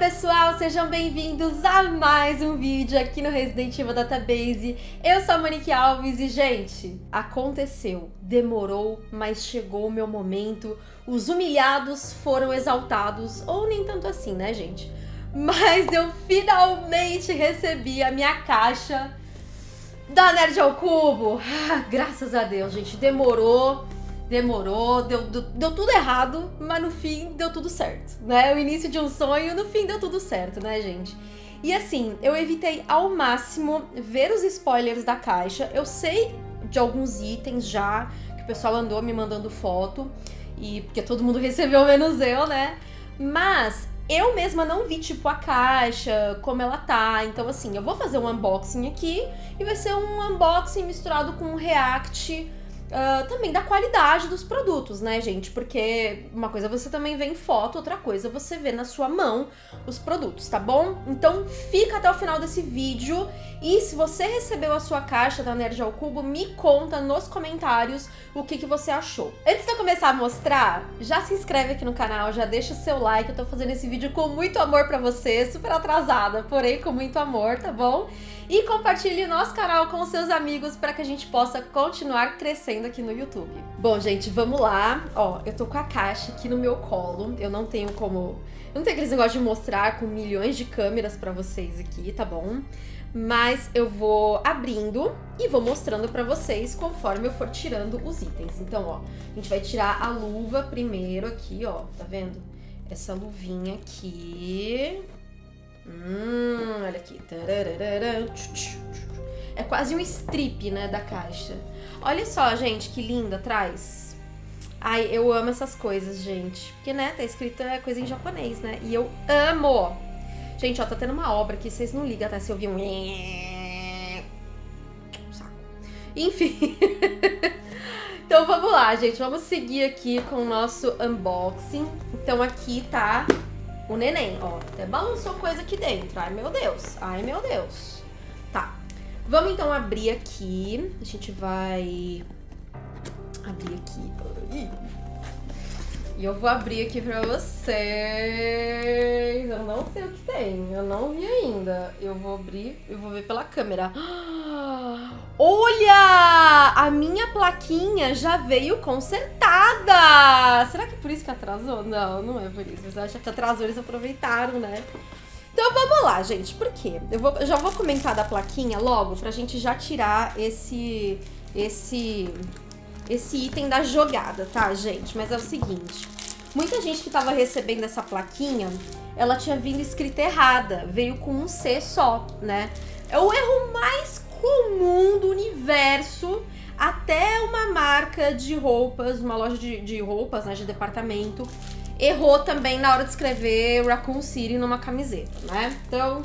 pessoal, sejam bem-vindos a mais um vídeo aqui no Resident Evil Database. Eu sou a Monique Alves e, gente, aconteceu, demorou, mas chegou o meu momento. Os humilhados foram exaltados, ou nem tanto assim, né, gente? Mas eu finalmente recebi a minha caixa da Nerd ao Cubo. Ah, graças a Deus, gente, demorou demorou, deu, deu, deu, tudo errado, mas no fim deu tudo certo, né? O início de um sonho, no fim deu tudo certo, né, gente? E assim, eu evitei ao máximo ver os spoilers da caixa. Eu sei de alguns itens já, que o pessoal andou me mandando foto, e porque todo mundo recebeu menos eu, né? Mas eu mesma não vi, tipo, a caixa, como ela tá. Então, assim, eu vou fazer um unboxing aqui e vai ser um unboxing misturado com um react Uh, também da qualidade dos produtos, né, gente? Porque uma coisa você também vê em foto, outra coisa você vê na sua mão os produtos, tá bom? Então fica até o final desse vídeo e se você recebeu a sua caixa da Nerd ao Cubo, me conta nos comentários o que, que você achou. Antes de eu começar a mostrar, já se inscreve aqui no canal, já deixa o seu like, eu tô fazendo esse vídeo com muito amor pra você, super atrasada, porém com muito amor, tá bom? E compartilhe nosso canal com seus amigos para que a gente possa continuar crescendo aqui no YouTube. Bom, gente, vamos lá. Ó, eu tô com a caixa aqui no meu colo. Eu não tenho como... Eu não tenho aqueles negócios de mostrar com milhões de câmeras para vocês aqui, tá bom? Mas eu vou abrindo e vou mostrando para vocês conforme eu for tirando os itens. Então, ó, a gente vai tirar a luva primeiro aqui, ó, tá vendo? Essa luvinha aqui, Hum, olha aqui. É quase um strip, né, da caixa. Olha só, gente, que lindo atrás. Ai, eu amo essas coisas, gente. Porque, né, tá escrito é coisa em japonês, né? E eu amo. Gente, ó, tá tendo uma obra aqui. Vocês não ligam até se ouvir um... Enfim. então, vamos lá, gente. Vamos seguir aqui com o nosso unboxing. Então, aqui tá o neném, ó, até balançou coisa aqui dentro. Ai, meu Deus. Ai, meu Deus. Tá. Vamos então abrir aqui. A gente vai abrir aqui. E eu vou abrir aqui pra vocês. Eu não sei o que tem. Eu não vi ainda. Eu vou abrir, eu vou ver pela câmera. Olha! A minha plaquinha já veio consertada! Será que é por isso que atrasou? Não, não é por isso. Você acha que atrasou, eles aproveitaram, né? Então vamos lá, gente. Por quê? Eu, vou, já vou comentar da plaquinha logo pra gente já tirar esse... Esse esse item da jogada, tá, gente? Mas é o seguinte, muita gente que tava recebendo essa plaquinha, ela tinha vindo escrita errada, veio com um C só, né? É o erro mais comum do universo, até uma marca de roupas, uma loja de, de roupas, né, de departamento, errou também na hora de escrever Raccoon City numa camiseta, né? Então,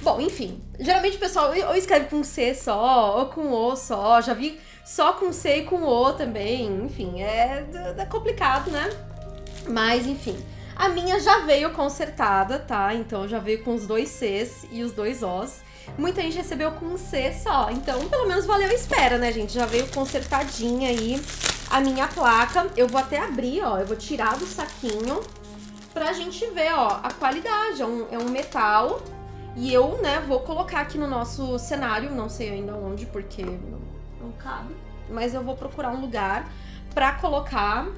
bom, enfim, geralmente o pessoal ou escreve com C só, ou com O só, já vi só com C e com O também, enfim, é, é complicado, né? Mas, enfim, a minha já veio consertada, tá? Então já veio com os dois Cs e os dois Os. Muita gente recebeu com um C só, então pelo menos valeu a espera, né, gente? Já veio consertadinha aí a minha placa. Eu vou até abrir, ó, eu vou tirar do saquinho pra gente ver, ó, a qualidade. É um, é um metal e eu, né, vou colocar aqui no nosso cenário, não sei ainda onde, porque não não cabe. Mas eu vou procurar um lugar pra colocar.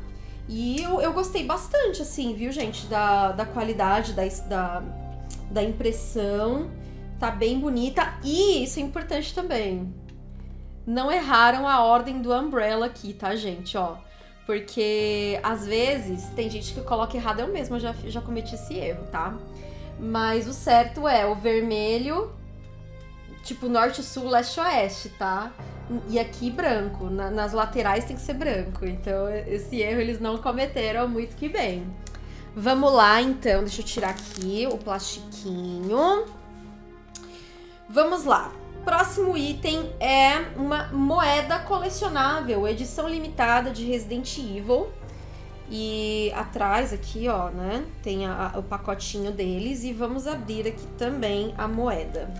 E eu, eu gostei bastante, assim, viu, gente? Da, da qualidade, da, da, da impressão. Tá bem bonita. E isso é importante também. Não erraram a ordem do umbrella aqui, tá, gente? Ó. Porque às vezes tem gente que coloca errado. Eu mesma já, já cometi esse erro, tá? Mas o certo é o vermelho, tipo norte, sul, leste, oeste, tá? E aqui branco, na, nas laterais tem que ser branco. Então esse erro eles não cometeram muito que bem. Vamos lá então, deixa eu tirar aqui o plastiquinho. Vamos lá. Próximo item é uma moeda colecionável, edição limitada de Resident Evil. E atrás aqui, ó, né, tem a, a, o pacotinho deles e vamos abrir aqui também a moeda.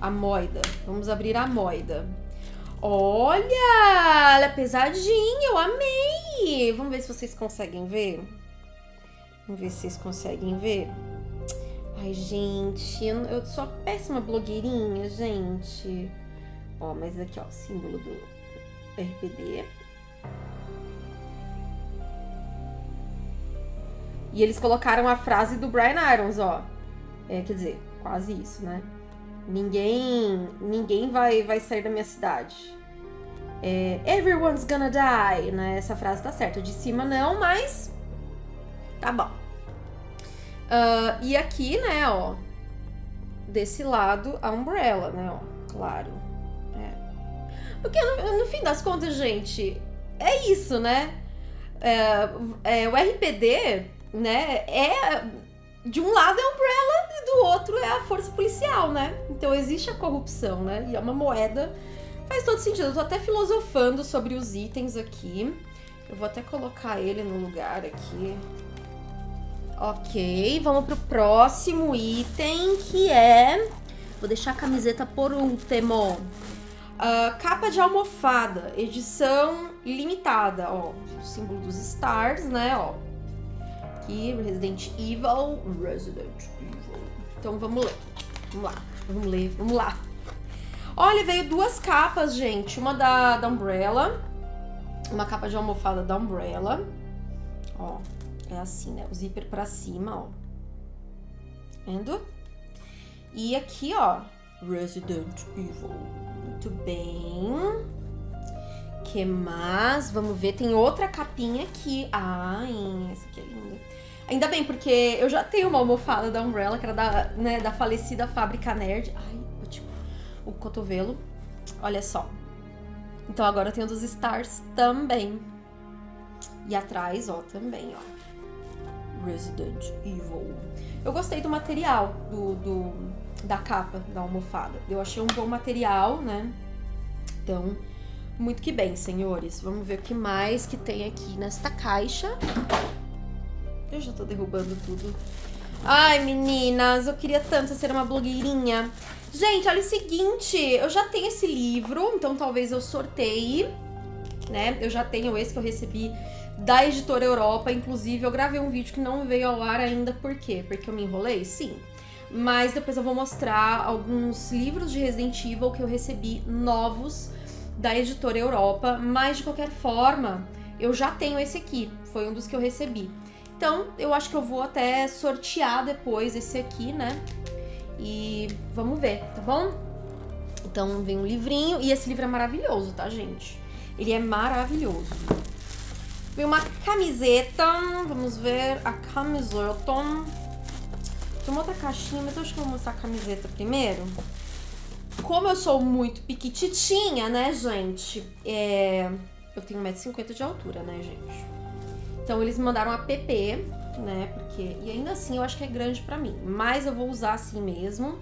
A moeda. Vamos abrir a moeda. Olha, ela é pesadinha, eu amei. Vamos ver se vocês conseguem ver. Vamos ver se vocês conseguem ver. Ai, gente, eu, sou a péssima blogueirinha, gente. Ó, mas aqui, ó, símbolo do RPD. E eles colocaram a frase do Brian Irons, ó. É, quer dizer, quase isso, né? Ninguém, ninguém vai, vai sair da minha cidade. É, Everyone's gonna die, né? Essa frase tá certa. De cima não, mas tá bom. Uh, e aqui, né, ó, desse lado a Umbrella, né, ó, claro. É. Porque no, no, fim das contas, gente, é isso, né? É, é, o RPD, né, é de um lado é a Umbrella e do outro é a força policial, né? Então existe a corrupção, né? E é uma moeda. Faz todo sentido. Eu tô até filosofando sobre os itens aqui. Eu vou até colocar ele no lugar aqui. Ok, vamos pro próximo item, que é... Vou deixar a camiseta por último. Uh, capa de almofada, edição limitada, ó. Símbolo dos stars, né, ó. Aqui, Resident Evil. Resident Evil. Então, vamos ler. Vamos lá, vamos ler, vamos lá. Olha, veio duas capas, gente. Uma da, da Umbrella. Uma capa de almofada da Umbrella. Ó, é assim, né? O zíper pra cima, ó. Vendo? E aqui, ó, Resident Evil. Muito bem. que mais? Vamos ver, tem outra capinha aqui. Ai, essa aqui é linda. Ainda bem, porque eu já tenho uma almofada da Umbrella, que era da, né, da falecida Fábrica Nerd. Ai, tipo, o cotovelo. Olha só. Então agora eu tenho dos Stars também. E atrás, ó, também, ó. Resident Evil. Eu gostei do material do, do, da capa da almofada. Eu achei um bom material, né? Então, muito que bem, senhores. Vamos ver o que mais que tem aqui nesta caixa. Eu já tô derrubando tudo. Ai, meninas, eu queria tanto ser uma blogueirinha. Gente, olha o seguinte, eu já tenho esse livro, então talvez eu sorteie, né? Eu já tenho esse que eu recebi da editora Europa. Inclusive, eu gravei um vídeo que não veio ao ar ainda. Por quê? Porque eu me enrolei? Sim. Mas depois eu vou mostrar alguns livros de Resident Evil que eu recebi novos da editora Europa. Mas de qualquer forma, eu já tenho esse aqui. Foi um dos que eu recebi. Então, eu acho que eu vou até sortear depois esse aqui, né? E vamos ver, tá bom? Então, vem um livrinho. E esse livro é maravilhoso, tá, gente? Ele é maravilhoso. Vem uma camiseta. Vamos ver a camiseta. Tem uma outra caixinha, mas eu acho que eu vou mostrar a camiseta primeiro. Como eu sou muito piquititinha, né, gente? É... Eu tenho 1,50m de altura, né, gente? Então eles me mandaram a PP, né? Porque. E ainda assim eu acho que é grande pra mim. Mas eu vou usar assim mesmo.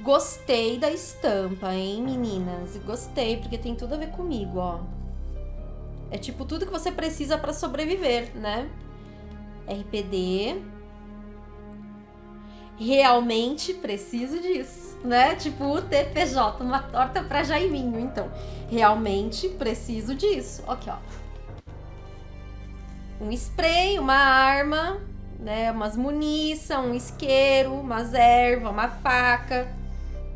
Gostei da estampa, hein, meninas? Gostei, porque tem tudo a ver comigo, ó. É tipo tudo que você precisa para sobreviver, né? RPD. Realmente preciso disso, né? Tipo o TPJ, uma torta para Jaiminho. Então, realmente preciso disso. Aqui, ó. Um spray, uma arma, né? Umas munição, um isqueiro, umas ervas, uma faca.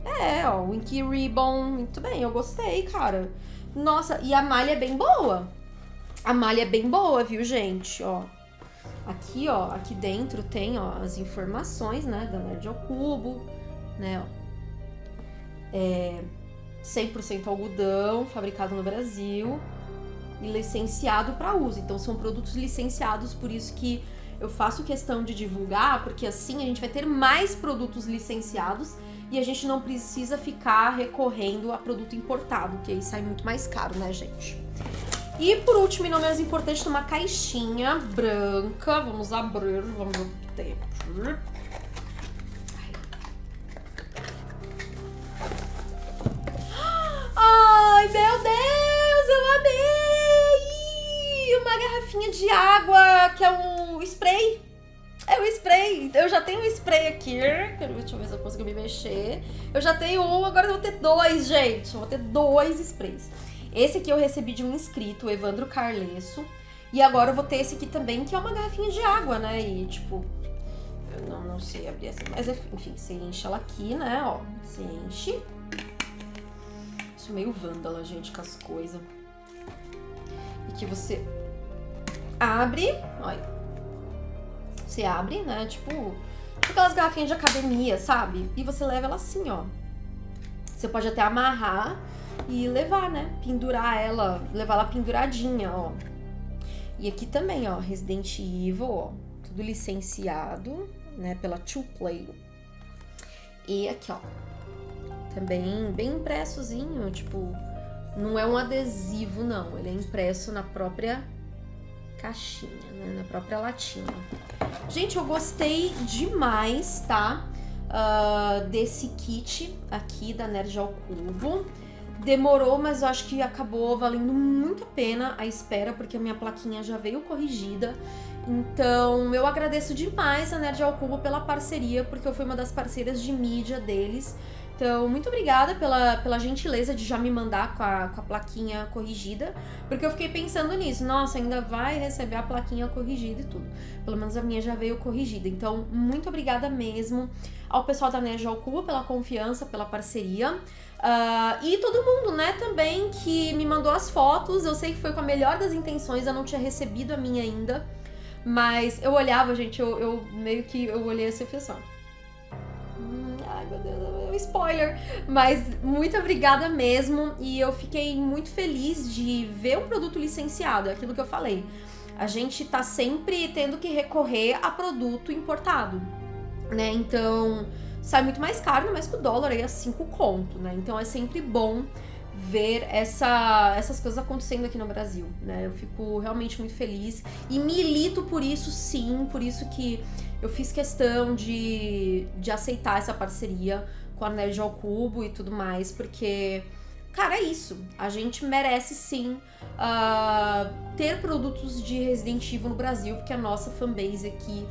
É, ó, o Inky Ribbon. Muito bem, eu gostei, cara. Nossa, e a malha é bem boa. A malha é bem boa, viu, gente? Ó, aqui, ó, aqui dentro tem, ó, as informações, né, da Nerd ao Cubo, né, ó. É 100% algodão, fabricado no Brasil e licenciado para uso. Então, são produtos licenciados, por isso que eu faço questão de divulgar, porque assim a gente vai ter mais produtos licenciados e a gente não precisa ficar recorrendo a produto importado, que aí sai muito mais caro, né, gente? E por último, e não menos importante, uma caixinha branca. Vamos abrir, vamos ver o que tem aqui. Ai, meu Deus, eu amei! Uma garrafinha de água, que é um spray. É o spray. Eu já tenho um spray aqui. Deixa eu ver se eu consigo me mexer. Eu já tenho um, agora eu vou ter dois, gente. Eu vou ter dois sprays. Esse aqui eu recebi de um inscrito, Evandro Carlesso. E agora eu vou ter esse aqui também, que é uma garrafinha de água, né? E, tipo, Eu não, não sei abrir assim, mas enfim, você enche ela aqui, né, ó. Você enche. Isso meio vândala, gente, com as coisas. E que você abre, olha. Você abre, né, tipo, aquelas garrafinhas de academia, sabe? E você leva ela assim, ó. Você pode até amarrar e levar, né? Pendurar ela, levar ela penduradinha, ó. E aqui também, ó, Resident Evil, ó, tudo licenciado, né, pela Two Play. E aqui, ó, também bem impressozinho, tipo, não é um adesivo, não, ele é impresso na própria caixinha, né, na própria latinha. Gente, eu gostei demais, tá? Uh, desse kit aqui da Nerd ao Cubo. Demorou, mas eu acho que acabou valendo muito a pena a espera, porque a minha plaquinha já veio corrigida. Então, eu agradeço demais a Nerd ao Cubo pela parceria, porque eu fui uma das parceiras de mídia deles. Então, muito obrigada pela, pela gentileza de já me mandar com a, com a plaquinha corrigida, porque eu fiquei pensando nisso. Nossa, ainda vai receber a plaquinha corrigida e tudo. Pelo menos a minha já veio corrigida. Então, muito obrigada mesmo ao pessoal da Nerd ao Cubo pela confiança, pela parceria. Uh, e todo mundo, né, também que me mandou as fotos. Eu sei que foi com a melhor das intenções, eu não tinha recebido a minha ainda. Mas eu olhava, gente, eu, eu meio que eu olhei assim e fiz assim, hum, ai meu Deus, spoiler. Mas muito obrigada mesmo. E eu fiquei muito feliz de ver o produto licenciado, é aquilo que eu falei. A gente tá sempre tendo que recorrer a produto importado, né? Então sai muito mais caro, mas com o dólar aí a 5 conto, né? Então é sempre bom ver essa, essas coisas acontecendo aqui no Brasil, né? Eu fico realmente muito feliz e milito por isso sim, por isso que eu fiz questão de, de aceitar essa parceria com a Nerd ao Cubo e tudo mais, porque, cara, é isso. A gente merece sim uh, ter produtos de Resident Evil no Brasil, porque a nossa fanbase aqui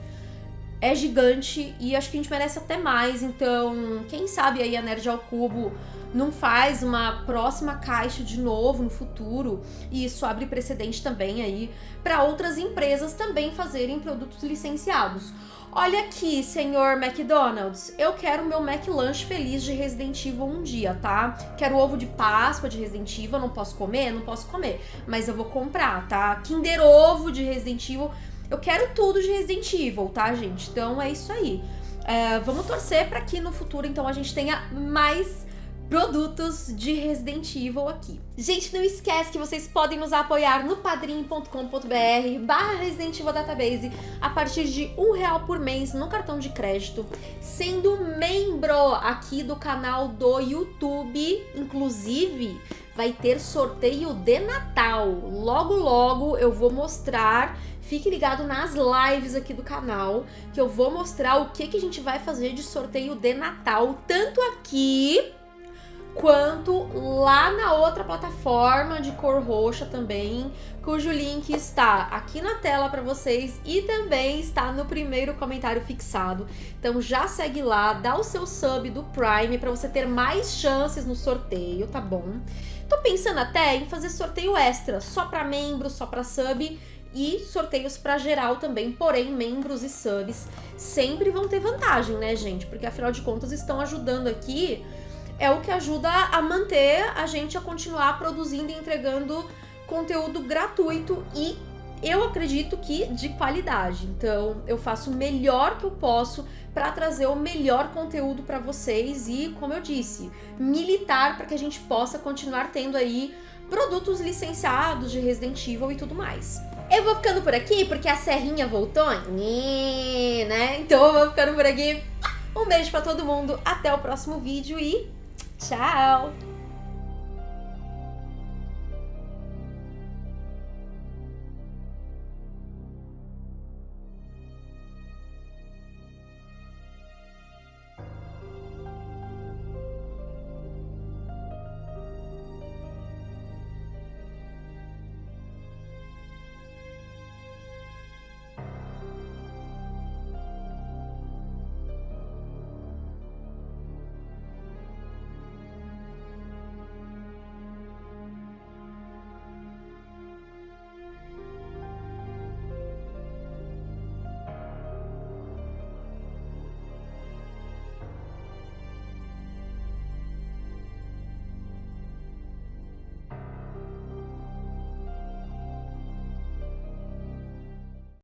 é gigante e acho que a gente merece até mais. Então, quem sabe aí a Nerd ao Cubo não faz uma próxima caixa de novo no futuro e isso abre precedente também aí para outras empresas também fazerem produtos licenciados. Olha aqui, senhor McDonald's, eu quero meu McLanche feliz de Resident Evil um dia, tá? Quero ovo de Páscoa de Resident Evil, não posso comer? Não posso comer, mas eu vou comprar, tá? Kinder Ovo de Resident Evil eu quero tudo de Resident Evil, tá, gente? Então é isso aí. É, vamos torcer para que no futuro, então, a gente tenha mais produtos de Resident Evil aqui. Gente, não esquece que vocês podem nos apoiar no padrim.com.br barra Resident Evil Database a partir de um real por mês no cartão de crédito, sendo membro aqui do canal do YouTube, inclusive vai ter sorteio de Natal. Logo, logo eu vou mostrar Fique ligado nas lives aqui do canal, que eu vou mostrar o que, que a gente vai fazer de sorteio de Natal, tanto aqui quanto lá na outra plataforma de cor roxa também, cujo link está aqui na tela para vocês e também está no primeiro comentário fixado. Então já segue lá, dá o seu sub do Prime para você ter mais chances no sorteio, tá bom? Tô pensando até em fazer sorteio extra, só para membros, só para sub, e sorteios para geral também, porém membros e subs sempre vão ter vantagem, né, gente? Porque afinal de contas estão ajudando aqui, é o que ajuda a manter a gente a continuar produzindo e entregando conteúdo gratuito e eu acredito que de qualidade. Então, eu faço o melhor que eu posso para trazer o melhor conteúdo para vocês e, como eu disse, militar para que a gente possa continuar tendo aí produtos licenciados de Resident Evil e tudo mais. Eu vou ficando por aqui porque a Serrinha voltou, né? Então eu vou ficando por aqui. Um beijo pra todo mundo, até o próximo vídeo e tchau!